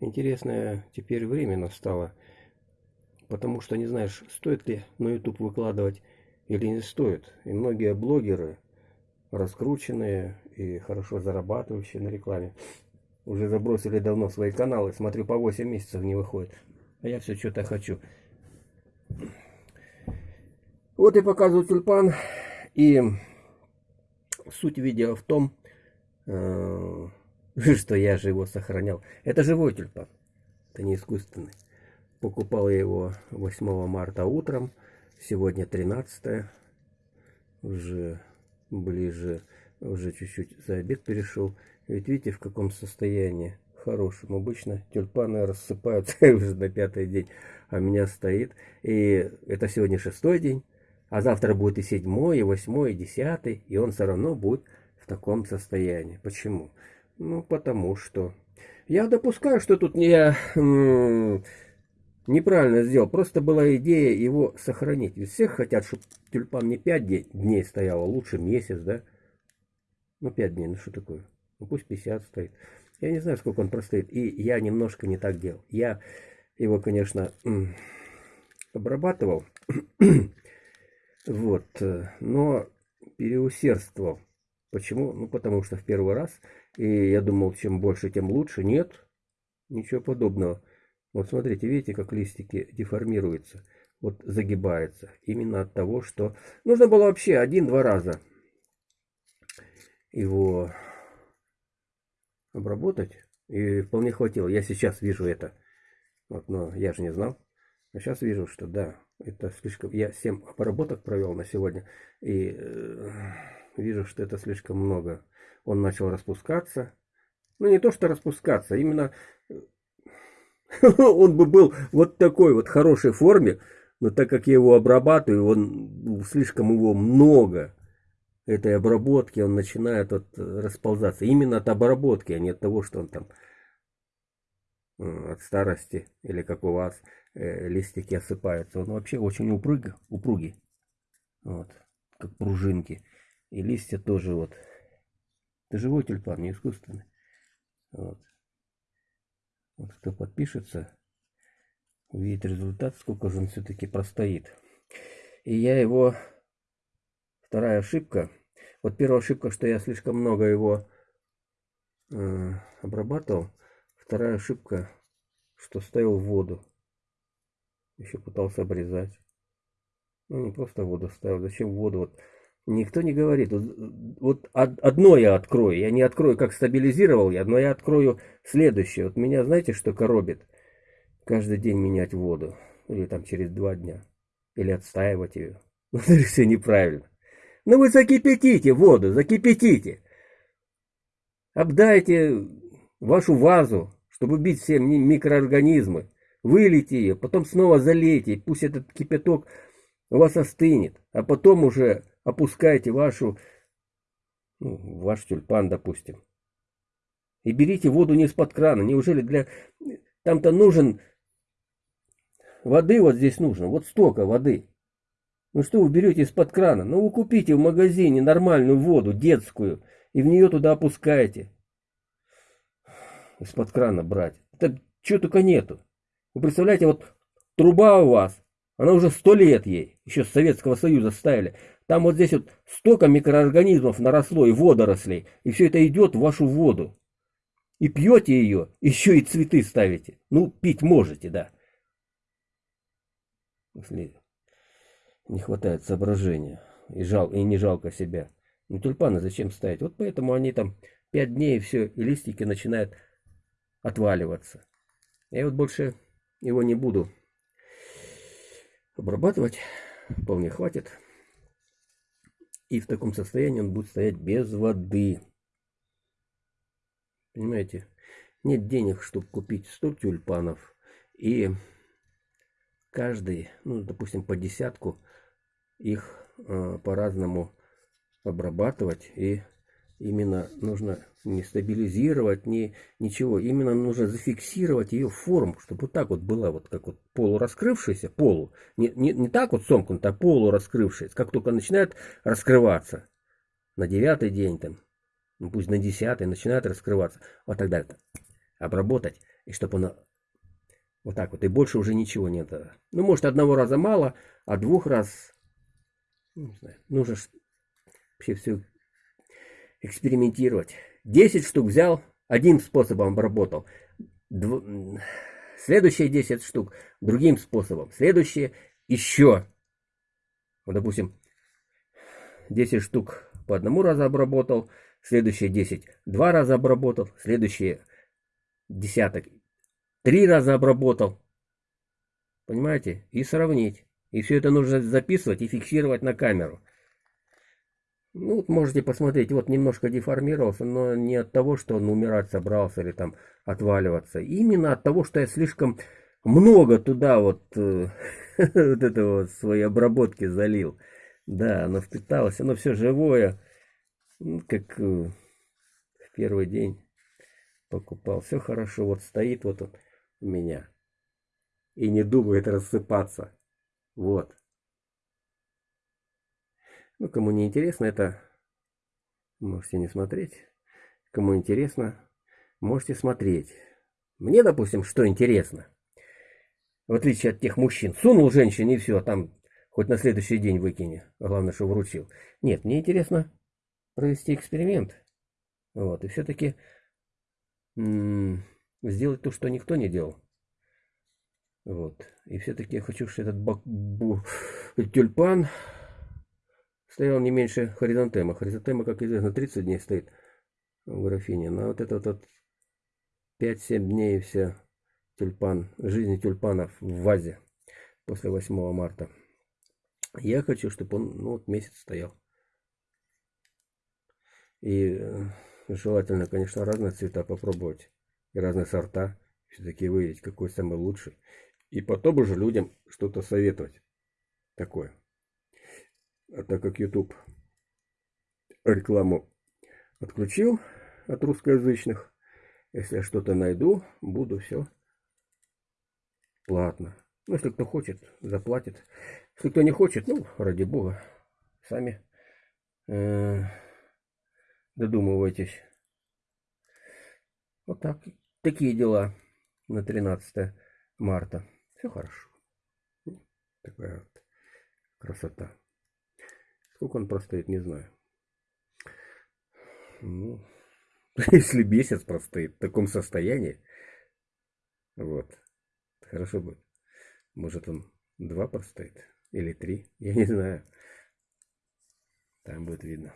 интересное теперь время настало. Потому что не знаешь, стоит ли на YouTube выкладывать или не стоит. И многие блогеры, раскрученные и хорошо зарабатывающие на рекламе, уже забросили давно свои каналы. Смотрю, по 8 месяцев не выходит. А я все что-то хочу. Вот и показываю тюльпан. И суть видео в том, э, что я же его сохранял. Это живой тюльпан. Это не искусственный. Покупал я его 8 марта утром. Сегодня 13 уже ближе, уже чуть-чуть за обед перешел. Ведь видите, в каком состоянии хорошем. Обычно тюльпаны рассыпаются уже на пятый день, а у меня стоит. И это сегодня шестой день, а завтра будет и седьмой, и восьмой, и десятый, и он все равно будет в таком состоянии. Почему? Ну, потому что... Я допускаю, что тут не неправильно сделал. Просто была идея его сохранить. Ведь всех хотят, чтобы тюльпан не 5 дней стоял, а лучше месяц, да? Ну, 5 дней, ну что такое? Ну, пусть 50 стоит. Я не знаю, сколько он простоит. И я немножко не так делал. Я его, конечно, обрабатывал. вот. Э, но переусердствовал. Почему? Ну, потому что в первый раз. И я думал, чем больше, тем лучше. Нет. Ничего подобного. Вот смотрите, видите, как листики деформируются, вот загибаются. Именно от того, что нужно было вообще один-два раза его обработать. И вполне хватило. Я сейчас вижу это. Вот, но я же не знал. А сейчас вижу, что да, это слишком... Я 7 обработок провел на сегодня. И э, вижу, что это слишком много. Он начал распускаться. Ну, не то, что распускаться, именно он бы был вот такой вот хорошей форме, но так как я его обрабатываю, он слишком его много этой обработки, он начинает вот расползаться. Именно от обработки, а не от того, что он там от старости или как у вас э, листики осыпаются. Он вообще очень упругий, упругий. Вот, как пружинки. И листья тоже вот. Это живой тюльпан, не искусственный. Вот. Вот кто подпишется, увидит результат, сколько же он все-таки простоит. И я его... Вторая ошибка. Вот первая ошибка, что я слишком много его э, обрабатывал. Вторая ошибка, что ставил в воду. Еще пытался обрезать. Ну, не просто воду ставил. Зачем воду? Вот Никто не говорит. Вот, вот одно я открою. Я не открою, как стабилизировал я, но я открою следующее. Вот меня, знаете, что коробит? Каждый день менять воду. Или там через два дня. Или отстаивать ее. Вот это все неправильно. Ну вы закипятите воду, закипятите. Обдайте вашу вазу, чтобы убить все микроорганизмы. Вылейте ее, потом снова залейте. Пусть этот кипяток у вас остынет. А потом уже опускайте вашу, ну, ваш тюльпан, допустим. И берите воду не из-под крана. Неужели для... Там-то нужен... Воды вот здесь нужно. Вот столько воды. Ну что вы берете из-под крана? Ну вы купите в магазине нормальную воду, детскую, и в нее туда опускаете. Из-под крана брать. Это чего только нету. Вы представляете, вот труба у вас, она уже сто лет ей, еще с Советского Союза ставили. Там вот здесь вот столько микроорганизмов наросло и водорослей, и все это идет в вашу воду. И пьете ее, еще и цветы ставите. Ну, пить можете, да. Если не хватает соображения, и, жал, и не жалко себя. Ну, тюльпаны зачем ставить? Вот поэтому они там пять дней, и все, и листики начинают отваливаться. Я вот больше его не буду обрабатывать, вполне хватит. И в таком состоянии он будет стоять без воды. Понимаете? Нет денег, чтобы купить 100 тюльпанов. И каждый, ну, допустим, по десятку их э, по-разному обрабатывать и Именно нужно не стабилизировать, не, ничего. Именно нужно зафиксировать ее форму, чтобы вот так вот была, вот как вот полураскрывшаяся, полу. Не, не, не так вот сомкнутая, а полураскрывшаяся. Как только начинает раскрываться на девятый день, там, ну, пусть на десятый, начинает раскрываться. Вот тогда это обработать, и чтобы она вот так вот, и больше уже ничего нет. Ну, может, одного раза мало, а двух раз, ну, не знаю, нужно вообще все экспериментировать. 10 штук взял, одним способом обработал. Дв... Следующие 10 штук другим способом. Следующие еще. Вот, допустим, 10 штук по одному разу обработал, следующие 10 два раза обработал, следующие десяток три раза обработал. Понимаете? И сравнить. И все это нужно записывать и фиксировать на камеру. Ну, вот можете посмотреть, вот немножко деформировался, но не от того, что он умирать собрался или там отваливаться. Именно от того, что я слишком много туда вот, э, вот этого своей обработки залил. Да, оно впиталось, оно все живое, ну, как э, в первый день покупал. Все хорошо, вот стоит вот он у меня. И не думает рассыпаться. Вот. Ну, кому не интересно, это можете не смотреть. Кому интересно, можете смотреть. Мне, допустим, что интересно. В отличие от тех мужчин. Сунул женщине и все, а там хоть на следующий день выкини. Главное, что вручил. Нет, мне интересно провести эксперимент. Вот, и все-таки сделать то, что никто не делал. Вот. И все-таки я хочу, чтобы этот бак... Тюльпан стоял не меньше хоризонтема. Хоризонтема, как известно, 30 дней стоит в графине. Но вот этот вот 5-7 дней и все тюльпан, жизни тюльпанов в вазе после 8 марта. Я хочу, чтобы он ну, вот месяц стоял. И э, желательно, конечно, разные цвета попробовать. И разные сорта. Все-таки выявить, какой самый лучший. И потом уже людям что-то советовать. Такое. А так как YouTube рекламу отключил от русскоязычных, если я что-то найду, буду все платно. Ну, если кто хочет, заплатит. Если кто не хочет, ну, ради бога, сами э, додумывайтесь. Вот так. Такие дела на 13 марта. Все хорошо. Такая вот красота. Сколько он простоит, не знаю. Ну, если месяц простоит в таком состоянии, вот, хорошо будет. Может он два простоит или три, я не знаю. Там будет видно.